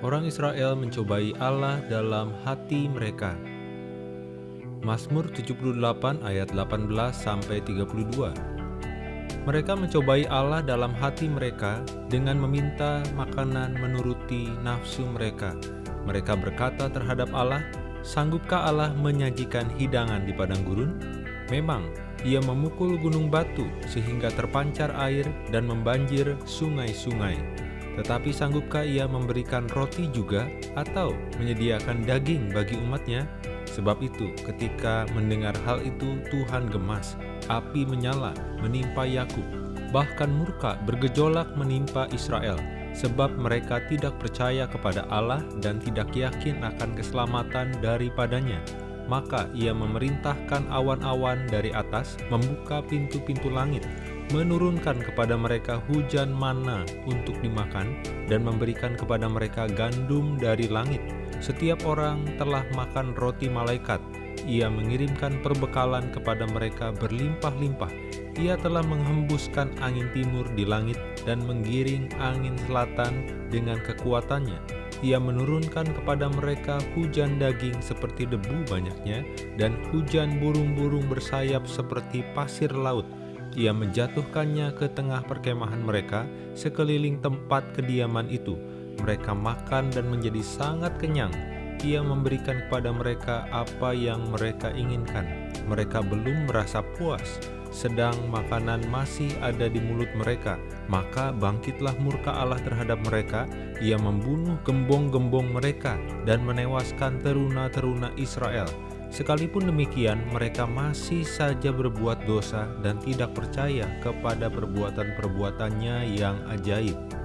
Orang Israel mencobai Allah dalam hati mereka. Mazmur 78 ayat 18 sampai 32. Mereka mencobai Allah dalam hati mereka dengan meminta makanan menuruti nafsu mereka. Mereka berkata terhadap Allah, "Sanggupkah Allah menyajikan hidangan di padang gurun?" Memang, ia memukul gunung batu sehingga terpancar air dan membanjir sungai-sungai. Tetapi sanggupkah ia memberikan roti juga atau menyediakan daging bagi umatnya? Sebab itu, ketika mendengar hal itu, Tuhan gemas, api menyala, menimpa Yakub, bahkan murka bergejolak menimpa Israel, sebab mereka tidak percaya kepada Allah dan tidak yakin akan keselamatan daripadanya. Maka ia memerintahkan awan-awan dari atas, membuka pintu-pintu langit, menurunkan kepada mereka hujan mana untuk dimakan, dan memberikan kepada mereka gandum dari langit. Setiap orang telah makan roti malaikat. Ia mengirimkan perbekalan kepada mereka berlimpah-limpah. Ia telah menghembuskan angin timur di langit dan menggiring angin selatan dengan kekuatannya. Ia menurunkan kepada mereka hujan daging seperti debu banyaknya, dan hujan burung-burung bersayap seperti pasir laut. Ia menjatuhkannya ke tengah perkemahan mereka, sekeliling tempat kediaman itu. Mereka makan dan menjadi sangat kenyang. Ia memberikan kepada mereka apa yang mereka inginkan. Mereka belum merasa puas, sedang makanan masih ada di mulut mereka. Maka bangkitlah murka Allah terhadap mereka. Ia membunuh gembong-gembong mereka dan menewaskan teruna-teruna Israel. Sekalipun demikian, mereka masih saja berbuat dosa dan tidak percaya kepada perbuatan-perbuatannya yang ajaib.